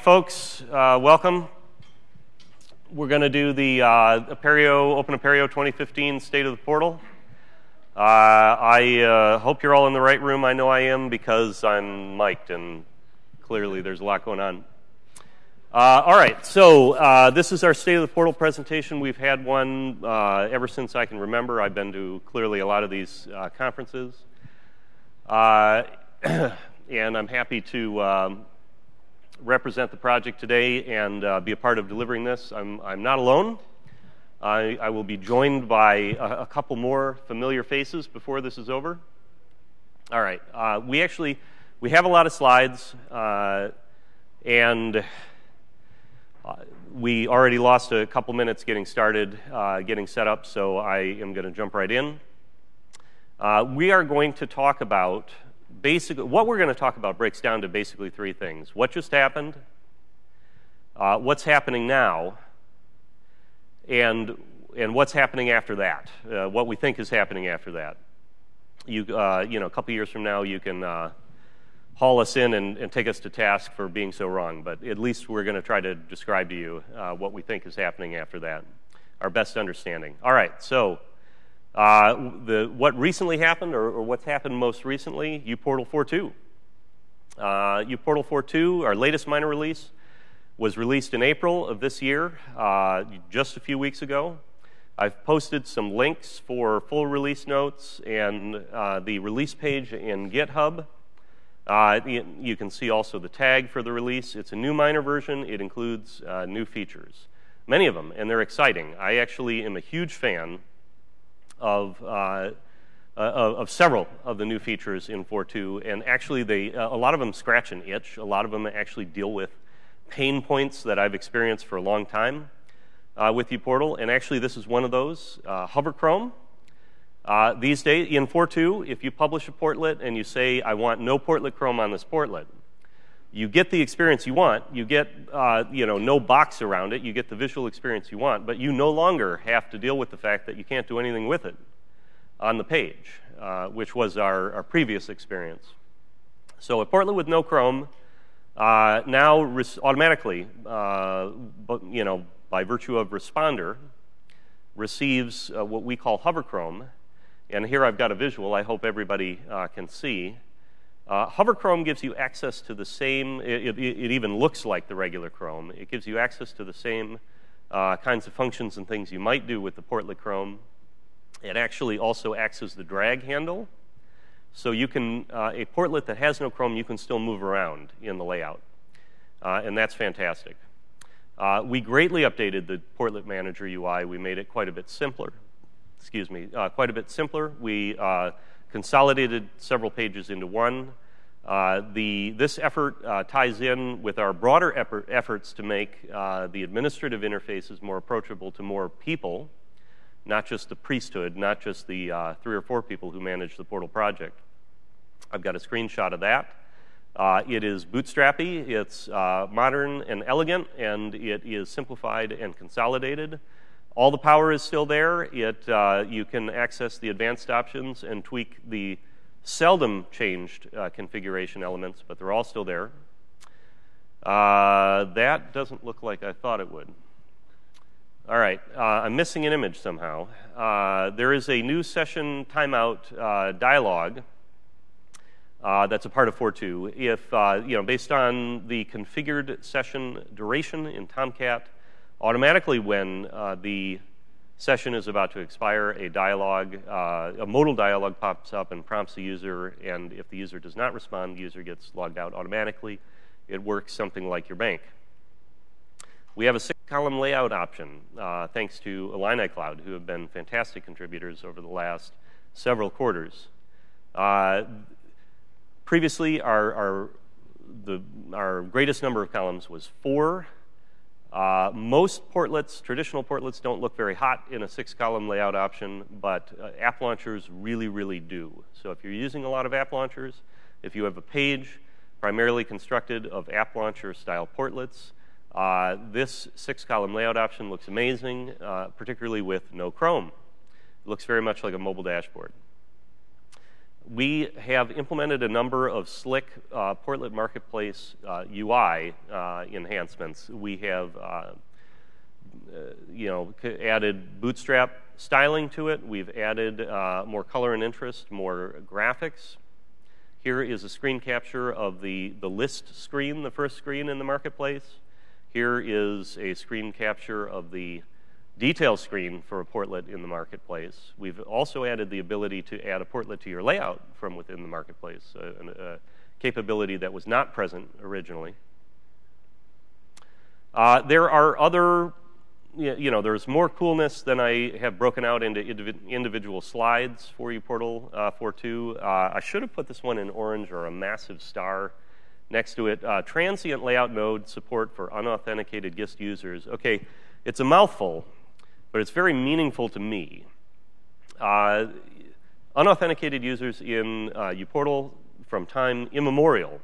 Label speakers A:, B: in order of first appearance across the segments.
A: folks, uh, welcome. We're going to do the uh, Apereo, Open Apereo 2015 State of the Portal. Uh, I uh, hope you're all in the right room. I know I am because I'm mic'd, and clearly there's a lot going on. Uh, all right, so uh, this is our State of the Portal presentation. We've had one ever since I can remember. I've been to clearly a lot of these conferences. and I'm happy to um, represent the project today and uh, be a part of delivering this. I'm, I'm not alone. I, I will be joined by a, a, couple more familiar faces before this is over. All right, uh, we actually we have a lot of slides, uh, and uh, we already lost a couple minutes getting started, uh, getting set up. So I am going to jump right in. Uh, we are going to talk about basically, what we're going to talk about breaks down to basically three things what just happened, uh, what's happening now, and, and what's happening after that, uh, what we think is happening after that. You, uh, you know, a couple years from now, you can uh, haul us in and, and, take us to task for being so wrong, but at least we're going to try to describe to you uh, what we think is happening after that, our best understanding. All right, so uh, the, what recently happened, or, or, what's happened most recently, uPortal 4.2. Uh, uPortal 4.2, our latest minor release, was released in April of this year, uh, just a few weeks ago. I've posted some links for full release notes and uh, the release page in GitHub. Uh, you can see also the tag for the release. It's a new minor version. It includes uh, new features, many of them, and they're exciting. I actually am a huge fan of, uh, uh, of several of the new features in 4.2, and actually they, uh, a lot of them scratch an itch. A lot of them actually deal with pain points that I've experienced for a long time uh, with uPortal, and actually this is one of those. Hover Chrome. Uh, these days, in 4.2, if you publish a portlet and you say, I want no portlet Chrome on this portlet, you get the experience you want. You get, uh, you know, no box around it. You get the visual experience you want, but you no longer have to deal with the fact that you can't do anything with it on the page, uh, which was our, our, previous experience. So a portlet with no Chrome uh, now automatically, uh, but, you know, by virtue of Respondr, receives uh, what we call hover Chrome. And here I've got a visual I hope everybody uh, can see. Uh, Hover Chrome gives you access to the same, it, it, it, even looks like the regular Chrome. It gives you access to the same uh, kinds of functions and things you might do with the portlet Chrome. It actually also acts as the drag handle. So you can, uh, a portlet that has no Chrome, you can still move around in the layout. Uh, and that's fantastic. Uh, we greatly updated the portlet manager UI. We made it quite a bit simpler. Excuse me, uh, quite a bit simpler. We consolidated several pages into one. Uh, the, this effort uh, ties in with our broader effort, efforts to make uh, the administrative interfaces more approachable to more people, not just the priesthood, not just the uh, three or four people who manage the portal project. I've got a screenshot of that. Uh, it is bootstrappy, it's uh, modern and elegant, and it is simplified and consolidated. All the power is still there. It, uh, you can access the advanced options and tweak the seldom changed uh, configuration elements, but they're all still there. Uh, that doesn't look like I thought it would. All right, uh, I'm missing an image somehow. Uh, there is a new session timeout uh, dialog that's a part of 4.2. If, you know, based on the configured session duration in Tomcat, automatically when uh, the session is about to expire, a dialog, uh, a modal dialog pops up and prompts the user, and if the user does not respond, the user gets logged out automatically. It works something like your bank. We have a six-column layout option, uh, thanks to Illini Cloud, who have been fantastic contributors over the last several quarters. Uh, previously, our, our, the, our greatest number of columns was four uh, most portlets, traditional portlets, don't look very hot in a six column layout option, but uh, app launchers really, really do. So if you're using a lot of app launchers, if you have a page primarily constructed of app launcher style portlets, uh, this six column layout option looks amazing, uh, particularly with no Chrome. It looks very much like a mobile dashboard. We have implemented a number of slick uh, Portlet Marketplace uh, UI uh, enhancements. We have, uh, uh, you know, added Bootstrap styling to it. We've added uh, more color and interest, more graphics. Here is a screen capture of the, the list screen, the first screen in the marketplace. Here is a screen capture of the detail screen for a portlet in the marketplace. We've also added the ability to add a portlet to your layout from within the marketplace, a, a capability that was not present originally. Uh, there are other, you know, there's more coolness than I have broken out into individual slides for uPortal uh, 4.2. Uh, I should have put this one in orange or a massive star next to it. Uh, transient layout mode support for unauthenticated GIST users. Okay, it's a mouthful, but it's very meaningful to me. Uh, unauthenticated users in uh, uPortal from time immemorial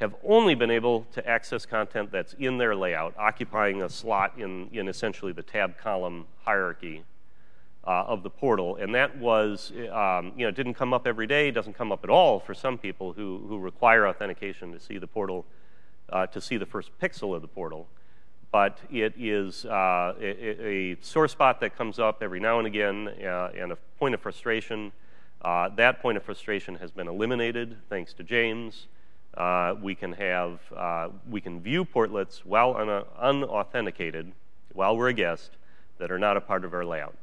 A: have only been able to access content that's in their layout, occupying a slot in, in essentially the tab column hierarchy uh, of the portal. And that was, um, you know, didn't come up every day, doesn't come up at all for some people who, who require authentication to see the portal, uh, to see the first pixel of the portal but it is uh, a, a, sore spot that comes up every now and again uh, and a point of frustration. Uh, that point of frustration has been eliminated thanks to James. Uh, we can have uh, we can view portlets while un- unauthenticated while we're a guest that are not a part of our layout.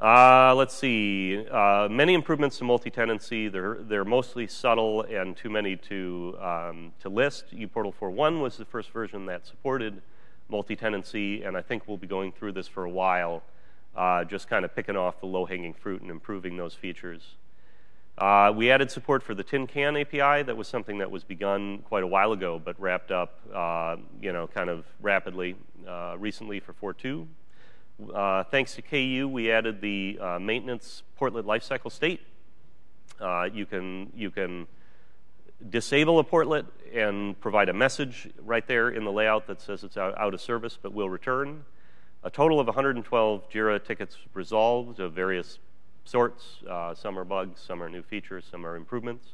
A: Uh, let's see. Uh, many improvements to multi-tenancy. They're, they're mostly subtle and too many to, um, to list. uPortal 4.1 was the first version that supported multi-tenancy, and I think we'll be going through this for a while, uh, just kind of picking off the low-hanging fruit and improving those features. Uh, we added support for the tin can API. That was something that was begun quite a while ago, but wrapped up, uh, you know, kind of rapidly uh, recently for 4.2. Uh, thanks to KU, we added the uh, maintenance portlet lifecycle state. Uh, you can you can disable a portlet and provide a message right there in the layout that says it's out, out of service but will return. A total of 112 JIRA tickets resolved of various sorts. Uh, some are bugs, some are new features, some are improvements.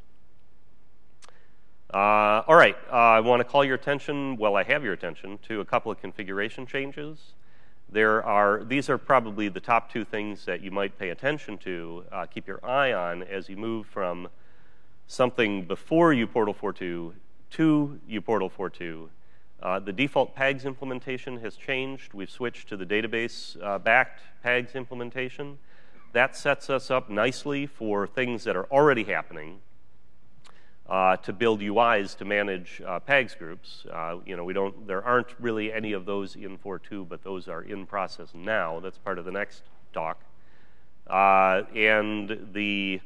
A: Uh, all right, I want to call your attention, well, I have your attention, to a couple of configuration changes. There are, these are probably the top two things that you might pay attention to, uh, keep your eye on as you move from something before uPortal 4.2 to uPortal 4.2. Uh, the default PAGS implementation has changed. We've switched to the database-backed uh, PAGS implementation. That sets us up nicely for things that are already happening, uh, to build UIs to manage uh, PAGS groups. Uh, you know, we don't, there aren't really any of those in 4.2, but those are in process now. That's part of the next talk. Uh, and the,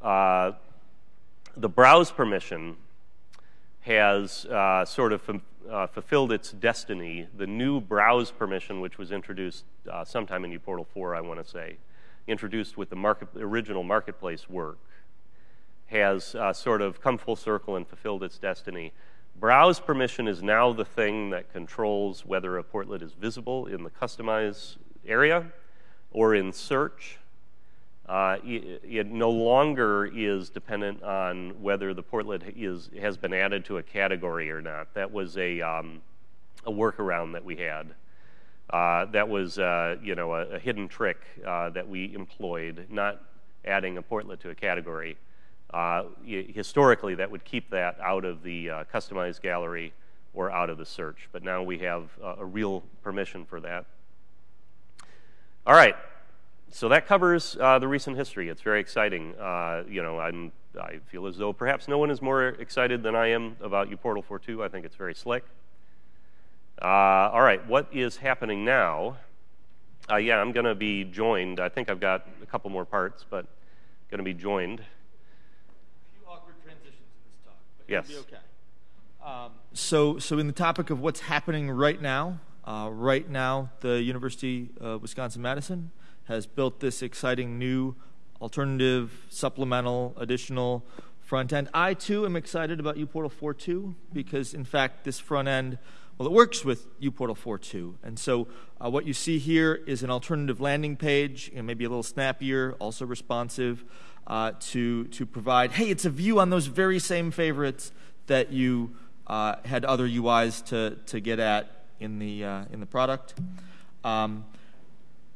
A: uh, the browse permission has uh, sort of fulfilled its destiny. The new browse permission, which was introduced sometime in uPortal 4, I want to say, introduced with the market, original marketplace work, has uh, sort of come full circle and fulfilled its destiny. Browse permission is now the thing that controls whether a portlet is visible in the customize area or in search. Uh, it, it, no longer is dependent on whether the portlet is, has been added to a category or not. That was a, um, a workaround that we had. Uh, that was, uh, you know, a, a hidden trick uh, that we employed, not adding a portlet to a category. Uh, historically, that would keep that out of the uh, customized gallery or out of the search. But now we have uh, a real permission for that. All right. So that covers uh, the recent history. It's very exciting. Uh, you know, I'm, I feel as though perhaps no one is more excited than I am about uPortal 4.2. I think it's very slick. Uh, all right, what is happening now? yeah, I'm going to be joined. I think I've got a couple more parts, but going to be joined Yes.
B: okay. Um, so, so in the topic of what's happening right now, uh, right now, the University of Wisconsin Madison has built this exciting new alternative, supplemental, additional front end. I too am excited about uPortal 4.2 because, in fact, this front end, well, it works with uPortal 4.2. And so, uh, what you see here is an alternative landing page, you know, maybe a little snappier, also responsive. uh, to, to provide, hey, it's a view on those very same favorites that you uh, had other UIs to, to get at in the, uh, in the product. Um,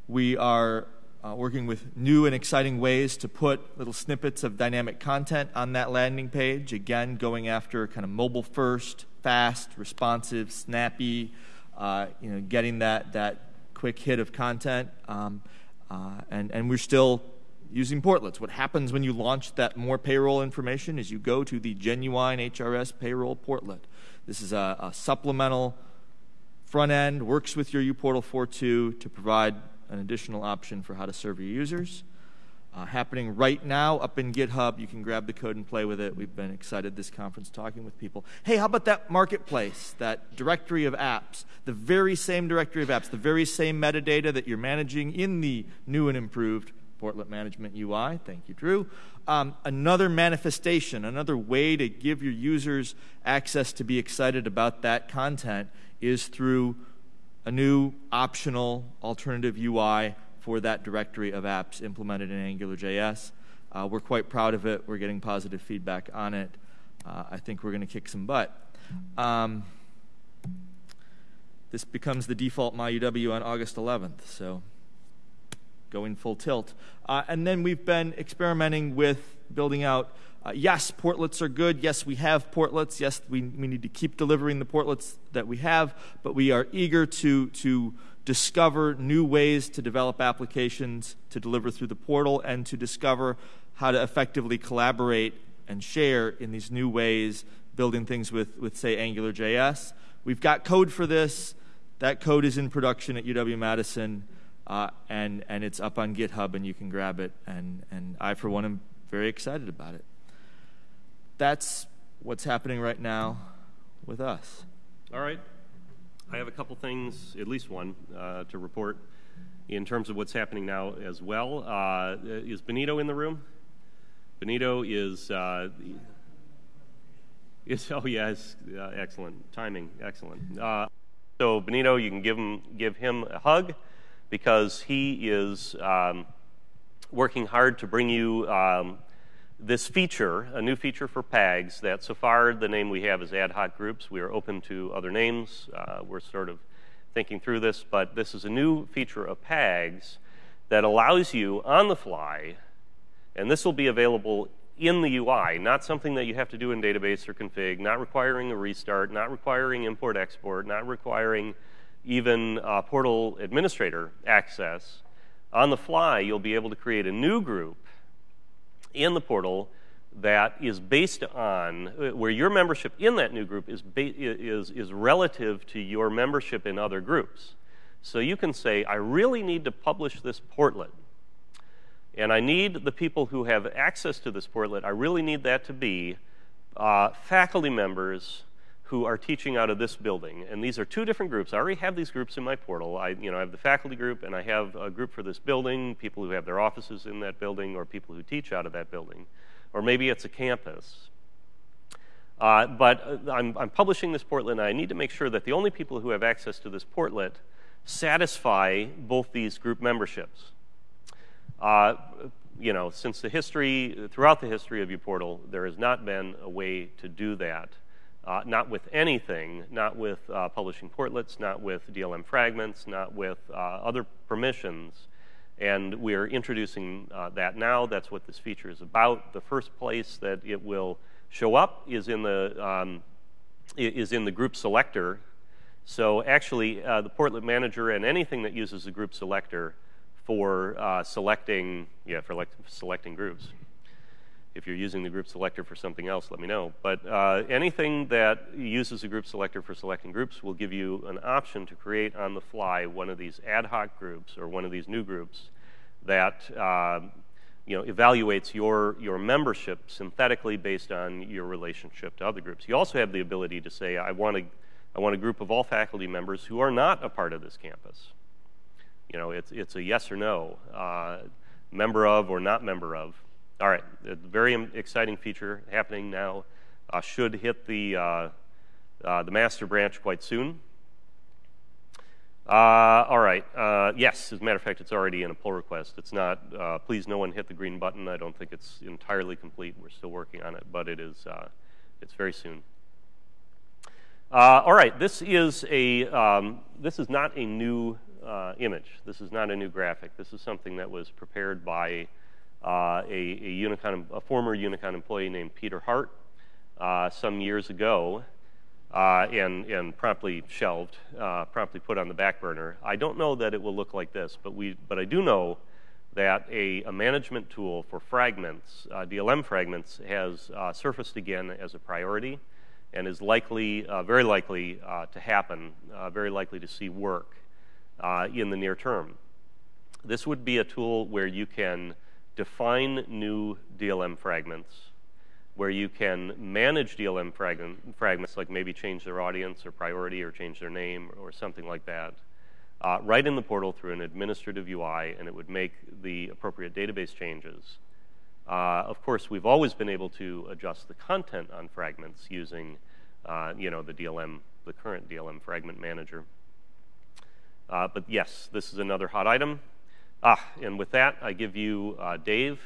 B: we are uh, working with new and exciting ways to put little snippets of dynamic content on that landing page. Again, going after kind of mobile first, fast, responsive, snappy, uh, you know, getting that, that quick hit of content. Um, uh, and, and we're still using portlets. What happens when you launch that more payroll information is you go to the genuine HRS payroll portlet. This is a, a supplemental front end, works with your uPortal 4.2 to provide an additional option for how to serve your users. Uh, happening right now up in GitHub. You can grab the code and play with it. We've been excited this conference talking with people. Hey, how about that marketplace, that directory of apps? The very same directory of apps, the very same metadata that you're managing in the new and improved Portlet Management UI. Thank you, Drew. Um, another manifestation, another way to give your users access to be excited about that content is through a new optional alternative UI for that directory of apps implemented in AngularJS. Uh, we're quite proud of it. We're getting positive feedback on it. Uh, I think we're going to kick some butt. Um, this becomes the default MyUW on August 11th, so going full tilt. Uh, and then we've been experimenting with building out uh, yes, portlets are good. Yes, we have portlets. Yes, we, we need to keep delivering the portlets that we have, but we are eager to, to discover new ways to develop applications to deliver through the portal and to discover how to effectively collaborate and share in these new ways, building things with, with say, AngularJS. We've got code for this. That code is in production at UW Madison, uh, and, and it's up on GitHub, and you can grab it. And, and I, for one, am very excited about it that's what's happening right now with us.
A: All right. I have a couple things, at least one, uh, to report in terms of what's happening now as well. Uh, is Benito in the room? Benito is, uh, oh yeah, uh, excellent timing, excellent. Uh, so Benito, you can give him give him a hug because he is um, working hard to bring you um, this feature, a new feature for PAGs, that so far the name we have is ad hoc groups. We are open to other names. Uh, we're sort of thinking through this, but this is a new feature of PAGs that allows you on the fly, and this will be available in the UI, not something that you have to do in database or config, not requiring a restart, not requiring import export, not requiring even uh, portal administrator access. On the fly, you'll be able to create a new group in the portal that is based on uh, where your membership in that new group is, is, is relative to your membership in other groups. So you can say, I really need to publish this portlet. And I need the people who have access to this portlet, I really need that to be uh, faculty members who are teaching out of this building. And these are two different groups. I already have these groups in my portal. I, you know, I have the faculty group and I have a group for this building, people who have their offices in that building or people who teach out of that building. Or maybe it's a campus. Uh, but uh, I'm, I'm, publishing this portlet and I need to make sure that the only people who have access to this portlet satisfy both these group memberships. Uh, you know, since the history, throughout the history of uPortal, there has not been a way to do that uh, not with anything, not with uh, publishing portlets, not with DLM fragments, not with uh, other permissions. And we're introducing uh, that now. That's what this feature is about. The first place that it will show up is in the, um, is in the group selector. So actually, uh, the portlet manager and anything that uses the group selector for uh, selecting, yeah, for like selecting groups if you're using the group selector for something else, let me know. But uh, anything that uses a group selector for selecting groups will give you an option to create on the fly one of these ad hoc groups or one of these new groups that uh, you know, evaluates your, your membership synthetically based on your relationship to other groups. You also have the ability to say, I want a, I want a group of all faculty members who are not a part of this campus. You know, it's, it's a yes or no, uh, member of or not member of. All right, a very exciting feature happening now. Uh, should hit the, uh, uh, the master branch quite soon. Uh, all right. Uh, yes, as a matter of fact, it's already in a pull request. It's not, please no one hit the green button. I don't think it's entirely complete. We're still working on it, but it is, it's very soon. All right, this is a, um, this is not a new image. This is not a new graphic. This is something that was prepared by a, a, Unicon, a former Unicon employee named Peter Hart some years ago uh, and, and promptly shelved, uh, promptly put on the back burner. I don't know that it will look like this, but, we, but I do know that a, a management tool for fragments, uh, DLM fragments, has uh, surfaced again as a priority and is likely, uh, very likely uh, to happen, very likely to see work in the near term. This would be a tool where you can define new DLM fragments where you can manage DLM fragment, fragments, like maybe change their audience or priority or change their name or something like that, uh, right in the portal through an administrative UI, and it would make the appropriate database changes. Uh, of course, we've always been able to adjust the content on fragments using, uh, you know, the DLM, the current DLM fragment manager. Uh, but yes, this is another hot item. Ah, and with that, I give you uh, Dave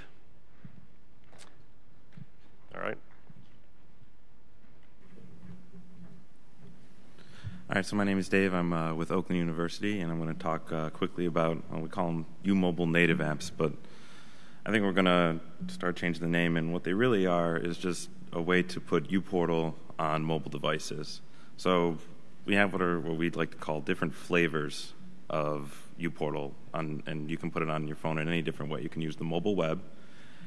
A: all right?
C: All right, so my name is Dave. I'm uh, with Oakland University, and I'm going to talk uh, quickly about, well, we call them U-Mobile native apps, but I think we're going to start changing the name, and what they really are is just a way to put uPortal on mobile devices. So we have what are what we'd like to call different flavors of uPortal, on, and you can put it on your phone in any different way. You can use the mobile web,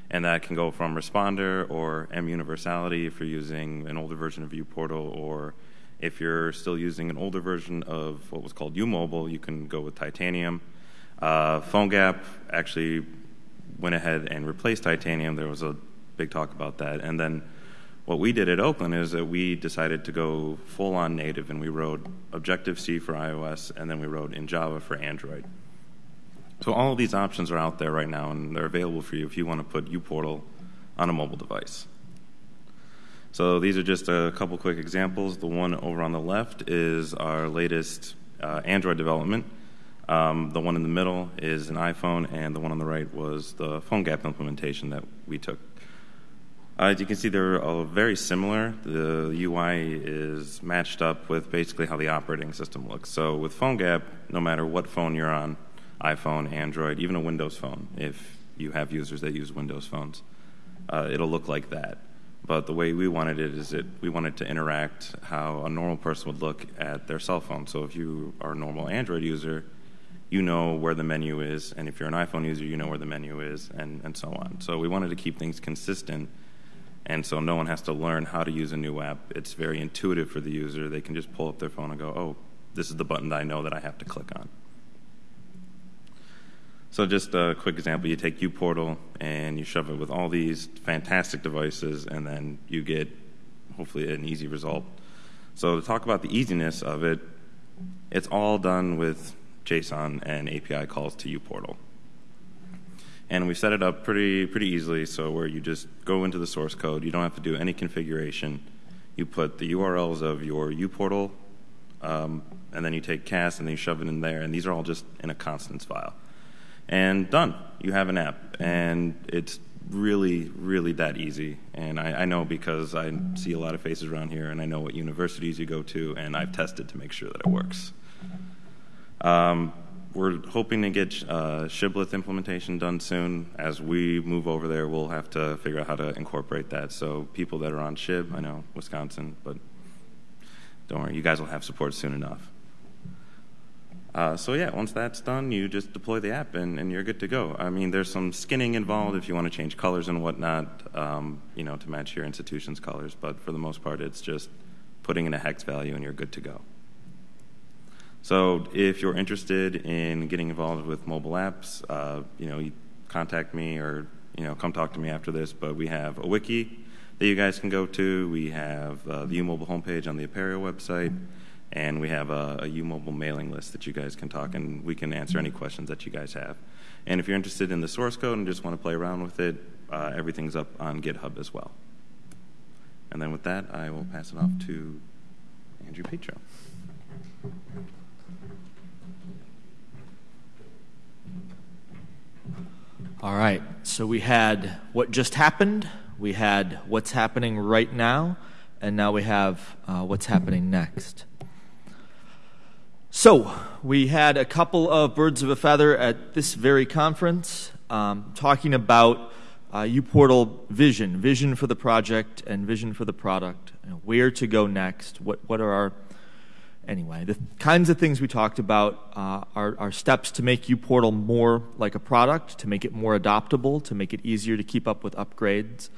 C: and that can go from Respondr or M Universality if you're using an older version of uPortal, or if you're still using an older version of what was called uMobile, you can go with Titanium. Uh, PhoneGap actually went ahead and replaced Titanium. There was a big talk about that. And then what we did at Oakland is that we decided to go full on native, and we wrote Objective C for iOS, and then we wrote in Java for Android. So all of these options are out there right now, and they're available for you if you want to put uPortal on a mobile device. So these are just a couple quick examples. The one over on the left is our latest uh, Android development. Um, the one in the middle is an iPhone, and the one on the right was the PhoneGap implementation that we took. Uh, as you can see, they're all very similar. The UI is matched up with basically how the operating system looks. So with PhoneGap, no matter what phone you're on, iPhone, Android, even a Windows phone, if you have users that use Windows phones. Uh, it'll look like that. But the way we wanted it is that we wanted to interact how a normal person would look at their cell phone. So if you are a normal Android user, you know where the menu is, and if you're an iPhone user, you know where the menu is, and, and so on. So we wanted to keep things consistent, and so no one has to learn how to use a new app. It's very intuitive for the user. They can just pull up their phone and go, oh, this is the button that I know that I have to click on. So just a quick example, you take uPortal and you shove it with all these fantastic devices and then you get hopefully an easy result. So to talk about the easiness of it, it's all done with JSON and API calls to uPortal. And we set it up pretty pretty easily so where you just go into the source code, you don't have to do any configuration. You put the URLs of your uPortal, um, and then you take CAS and then you shove it in there, and these are all just in a constants file and done. You have an app, and it's really, really that easy. And I, I, know because I see a lot of faces around here, and I know what universities you go to, and I've tested to make sure that it works. Um, we're hoping to get uh, Shibboleth implementation done soon. As we move over there, we'll have to figure out how to incorporate that. So people that are on Shib, I know Wisconsin, but don't worry, you guys will have support soon enough. Uh, so yeah, once that's done, you just deploy the app and, and, you're good to go. I mean, there's some skinning involved if you want to change colors and whatnot, um, you know, to match your institution's colors. But for the most part, it's just putting in a hex value and you're good to go. So if you're interested in getting involved with mobile apps, uh, you know, you contact me or you know, come talk to me after this. But we have a wiki that you guys can go to. We have uh, the uMobile homepage on the Apereo website and we have a, a U-Mobile mailing list that you guys can talk and we can answer any questions that you guys have. And if you're interested in the source code and just want to play around with it, uh, everything's up on GitHub as well. And then with that, I will pass it off to Andrew Petro.
B: All right, so we had what just happened, we had what's happening right now, and now we have uh, what's happening next. So, we had a couple of birds of a feather at this very conference um, talking about uh, uPortal vision, vision for the project and vision for the product, where to go next, what, what are our anyway, the kinds of things we talked about uh, are, are, steps to make uPortal more like a product, to make it more adoptable, to make it easier to keep up with upgrades,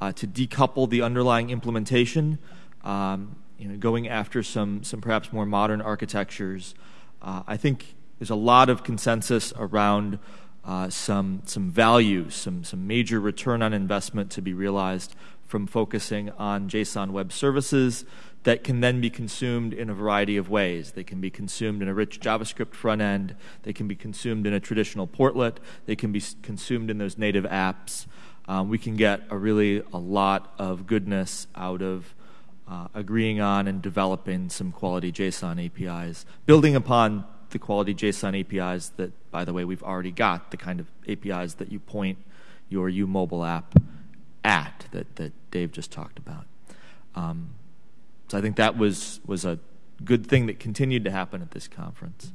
B: uh, to decouple the underlying implementation, um, you know, going after some, some perhaps more modern architectures. Uh, I think there's a lot of consensus around uh, some, some value, some, some major return on investment to be realized from focusing on JSON Web Services that can then be consumed in a variety of ways. They can be consumed in a rich JavaScript front end, they can be consumed in a traditional portlet, they can be consumed in those native apps. Um, we can get a really a lot of goodness out of uh, agreeing on and developing some quality JSON APIs, building upon the quality JSON APIs that, by the way, we've already got, the kind of APIs that you point your U mobile app at that, that Dave just talked about. Um, so I think that was, was a good thing that continued to happen at this conference.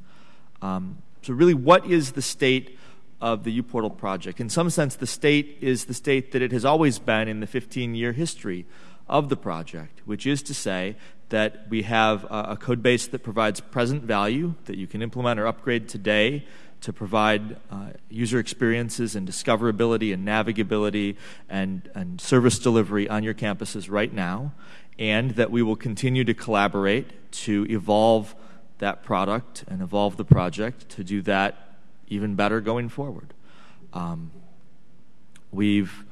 B: Um, so, really, what is the state of the uPortal project? In some sense, the state is the state that it has always been in the 15 year history of the project, which is to say that we have a, a code base that provides present value that you can implement or upgrade today to provide uh, user experiences and discoverability and navigability and, and service delivery on your campuses right now and that we will continue to collaborate to evolve that product and evolve the project to do that even better going forward. Um, we've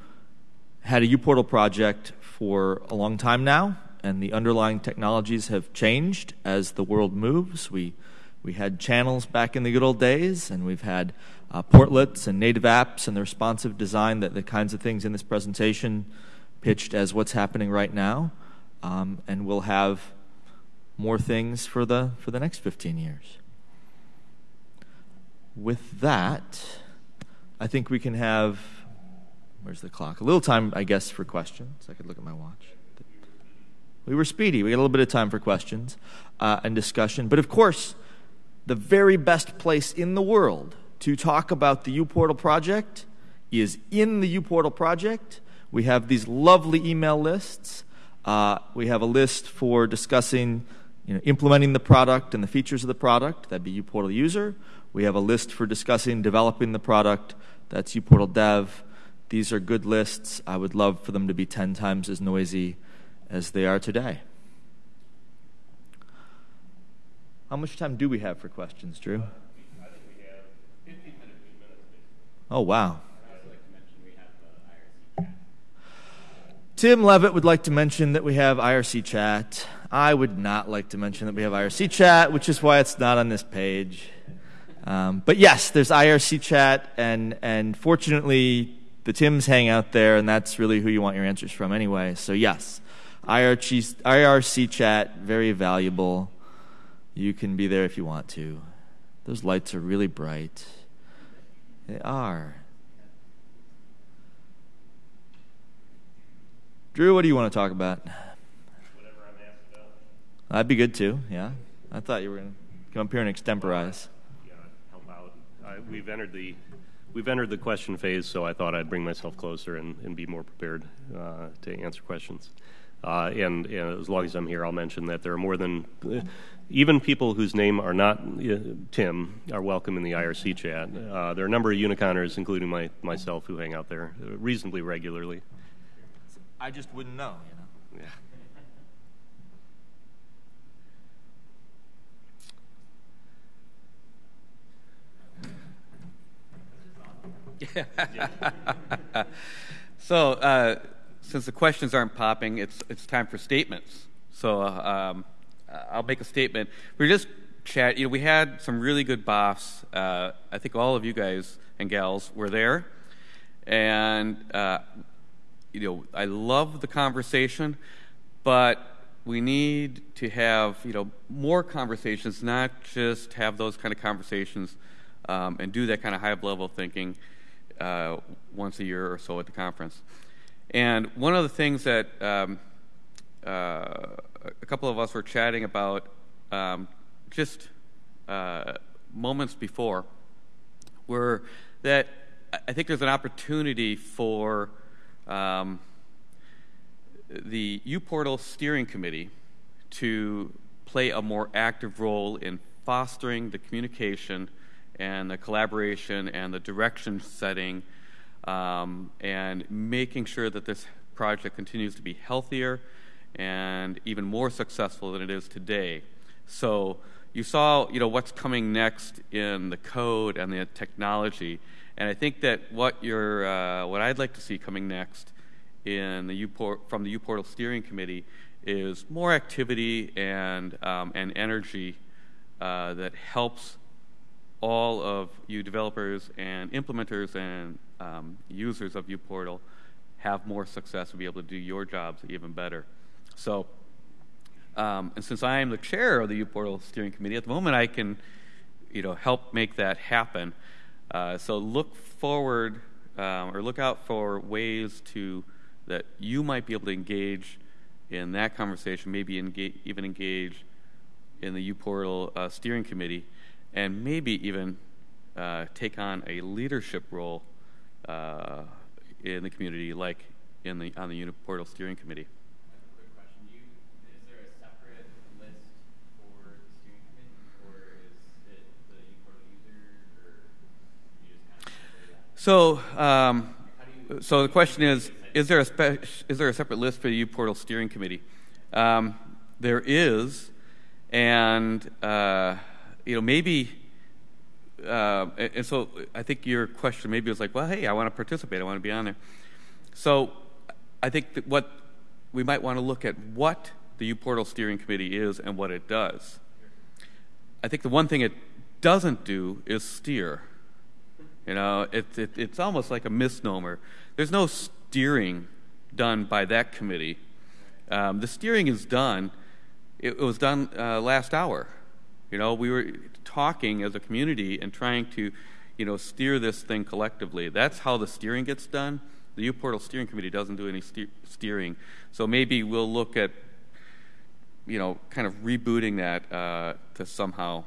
B: had a uPortal project for a long time now, and the underlying technologies have changed as the world moves. We we had channels back in the good old days, and we've had uh, portlets and native apps and the responsive design that the kinds of things in this presentation pitched as what's happening right now um, and we'll have more things for the for the next 15 years. With that, I think we can have where's the clock? A little time, I guess, for questions. I could look at my watch. We were speedy. We got a little bit of time for questions uh, and discussion. But of course, the very best place in the world to talk about the uPortal project is in the uPortal project. We have these lovely email lists uh, we have a list for discussing you know, implementing the product and the features of the product. That'd be uPortal user. We have a list for discussing developing the product. That's uPortal dev. These are good lists. I would love for them to be 10 times as noisy as they are today. How much time do we have for questions, Drew? Oh, wow. Tim Levett would like to mention that we have IRC chat. I would not like to mention that we have IRC chat, which is why it's not on this page. Um, but yes, there's IRC chat, and, and fortunately, the Tims hang out there, and that's really who you want your answers from anyway. So, yes, IRC, IRC chat, very valuable. You can be there if you want to. Those lights are really bright. They are. Drew, what do you want to talk about?
A: Whatever I'm asked about.
B: That'd be good too. Yeah, I thought you were going to come up here and extemporize.
A: Yeah, help out. I, we've entered the we've entered the question phase, so I thought I'd bring myself closer and, and be more prepared uh, to answer questions. Uh, and, and, as long as I'm here, I'll mention that there are more than even people whose name are not uh, Tim are welcome in the IRC chat. Uh, there are a number of Uniconners, including my, myself, who hang out there reasonably regularly.
B: I just wouldn't know, you know.
D: Yeah. so, uh, since the questions aren't popping, it's it's time for statements. So, uh, um, I'll make a statement. We just chat. You know, we had some really good BOFs. Uh, I think all of you guys and gals were there, and uh, you know, I love the conversation, but we need to have, you know, more conversations, not just have those kind of conversations um, and do that kind of high level thinking. uh, once a year or so at the conference. And one of the things that um, uh, a couple of us were chatting about um, just uh, moments before were that I think there's an opportunity for um, the uPortal steering committee to play a more active role in fostering the communication and the collaboration and the direction setting um, and making sure that this project continues to be healthier and even more successful than it is today. So you saw, you know, what's coming next in the code and the technology, and I think that what uh, what I'd like to see coming next in the from the uPortal steering committee is more activity and um, and energy uh, that helps all of you developers and implementers and um, users of uPortal have more success and be able to do your jobs even better. So, um, and since I am the chair of the uPortal steering committee, at the moment I can, you know, help make that happen. Uh, so look forward um, or look out for ways to that you might be able to engage in that conversation, maybe engage, even engage in the uPortal uh, steering committee, and maybe even uh, take on a leadership role uh, in the community, like in the on the uPortal steering committee. So, um, so the question is: Is there a spe- is there a separate list for the uPortal steering committee? Um, there is, and uh, you know maybe. Uh, and so I think your question maybe was like, well, hey, I want to participate. I want to be on there. So I think that what we might want to look at what the uPortal steering committee is and what it does. I think the one thing it doesn't do is steer. You know, it, it, it's almost like a misnomer. There's no steering done by that committee. Um, the steering is done. It, it was done uh, last hour. You know, we were talking as a community and trying to, you know, steer this thing collectively. That's how the steering gets done. The uPortal steering committee doesn't do any steer- steering. So maybe we'll look at, you know, kind of rebooting that uh, to somehow.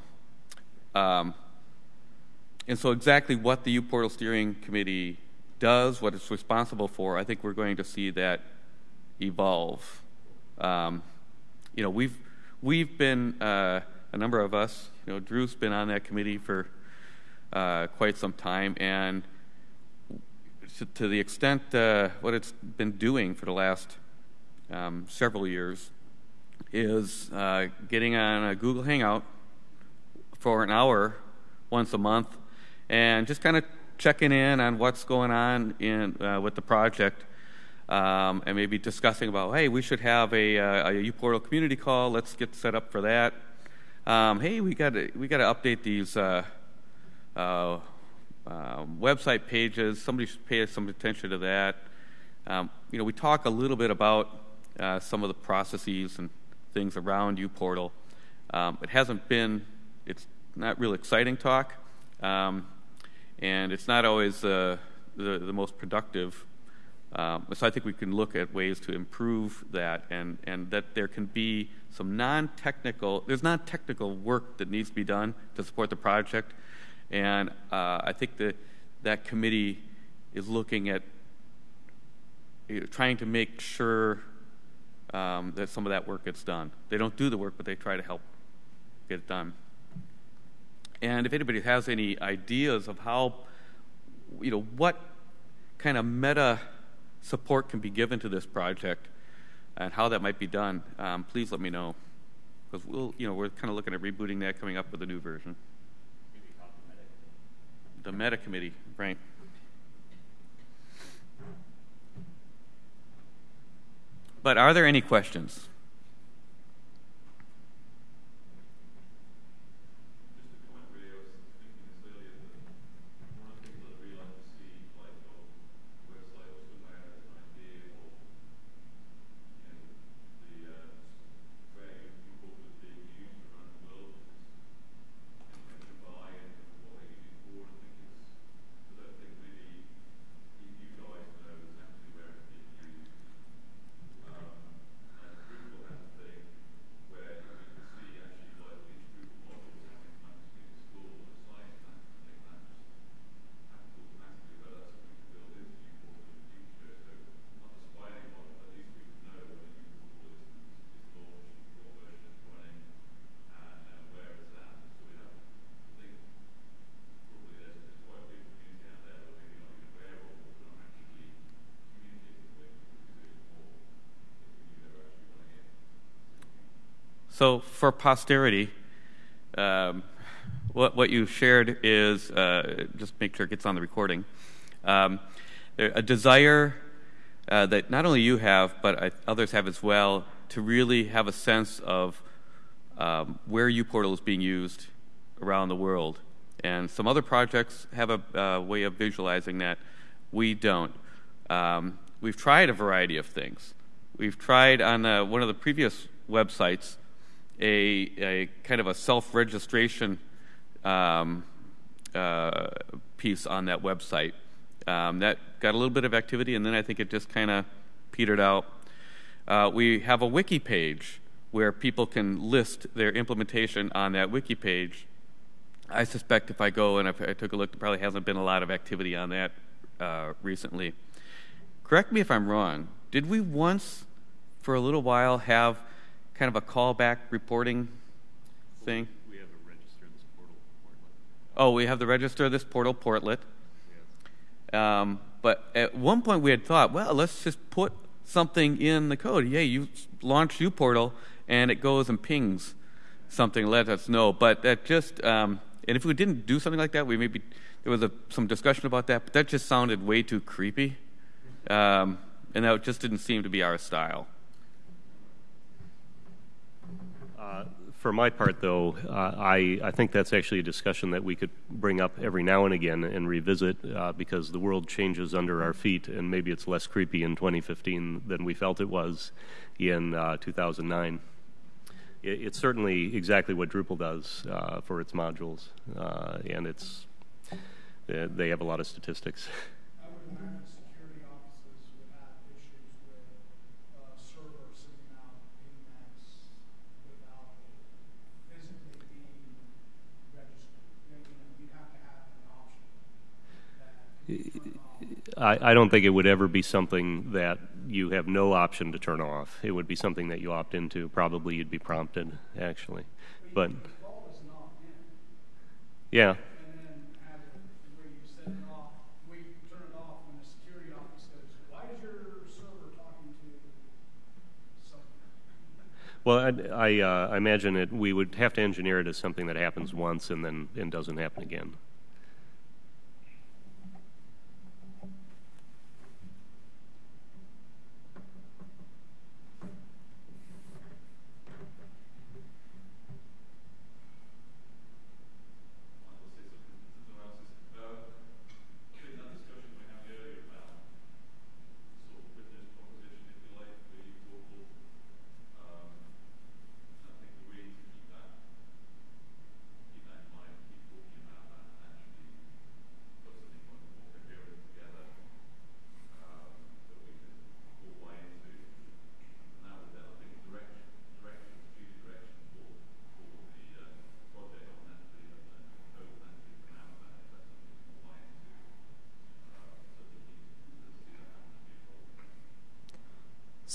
D: Um, and so, exactly what the uPortal Steering Committee does, what it's responsible for, I think we're going to see that evolve. Um, you know, we've we've been uh, a number of us. You know, Drew's been on that committee for uh, quite some time, and to, the extent uh, what it's been doing for the last um, several years is uh, getting on a Google Hangout for an hour once a month and just kind of checking in on what's going on in, uh, with the project. Um, and maybe discussing about, hey, we should have a, uh, a uPortal community call. Let's get set up for that. Um, hey, we got we got to update these uh, uh, um, website pages. Somebody should pay some attention to that. Um, you know, we talk a little bit about uh, some of the processes and things around uPortal. Um, it hasn't been. It's not real exciting talk. Um, and it's not always uh, the, the most productive. Um, so I think we can look at ways to improve that, and, and that there can be some non-technical. There's non-technical work that needs to be done to support the project, and uh, I think that that committee is looking at you know, trying to make sure um, that some of that work gets done. They don't do the work, but they try to help get it done. And if anybody has any ideas of how, you know, what kind of meta support can be given to this project and how that might be done, um, please let me know. Because we'll, you know, we're kind of looking at rebooting that, coming up with a new version. The meta committee, right? But are there any questions? So for posterity, um, what, what you shared is uh, just make sure it gets on the recording. Um, a desire uh, that not only you have, but others have as well, to really have a sense of um, where uPortal is being used around the world. And some other projects have a uh, way of visualizing that. We don't. Um, we've tried a variety of things. We've tried on uh, one of the previous websites a, a kind of a self-registration um, uh, piece on that website. Um, that got a little bit of activity, and then I think it just kind of petered out. Uh, we have a wiki page where people can list their implementation on that wiki page. I suspect if I go and if I took a look, there probably hasn't been a lot of activity on that uh, recently. Correct me if I'm wrong. Did we once, for a little while, have kind of a callback reporting thing?
A: We have a register this portal portlet.
D: Oh, we have the register of this portal portlet. Um, but at one point we had thought, well, let's just put something in the code. Yeah, you launch uPortal and it goes and pings something, let us know. But that just, um, and if we didn't do something like that, we maybe, there was a, some discussion about that, but that just sounded way too creepy. Um, and that just didn't seem to be our style.
A: For my part, though, uh, I, I think that's actually a discussion that we could bring up every now and again and revisit uh, because the world changes under our feet, and maybe it's less creepy in 2015 than we felt it was in uh, 2009. It, it's certainly exactly what Drupal does uh, for its modules, uh, and it's they have a lot of statistics. I, I, don't think it would ever be something that you have no option to turn off. It would be something that you opt into. Probably you'd be prompted, actually. But yeah. Well, I, I, uh, I imagine it. We would have to engineer it as something that happens once and then and doesn't happen again.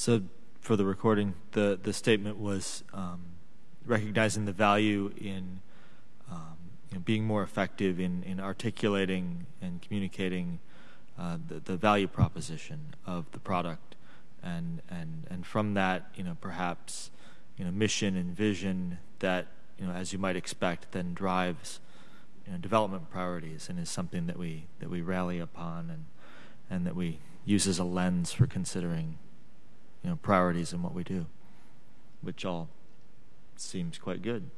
B: So, for the recording, the, the statement was um, recognizing the value in um, you know, being more effective in, in articulating and communicating uh, the, the value proposition of the product, and and and from that, you know, perhaps you know, mission and vision that you know, as you might expect, then drives you know, development priorities and is something that we that we rally upon and and that we use as a lens for considering you know, priorities in what we do, which all seems quite good.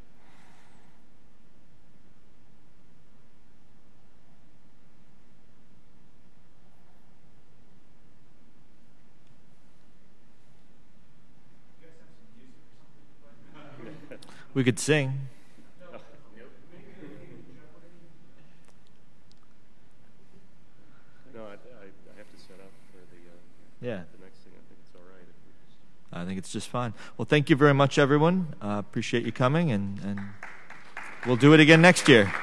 B: we could sing.
A: No, I, I, have to set up for the. Uh,
B: yeah.
A: I
B: think it's just fine. Well, thank you very much, everyone. Uh, appreciate you coming, and, and we'll do it again next year.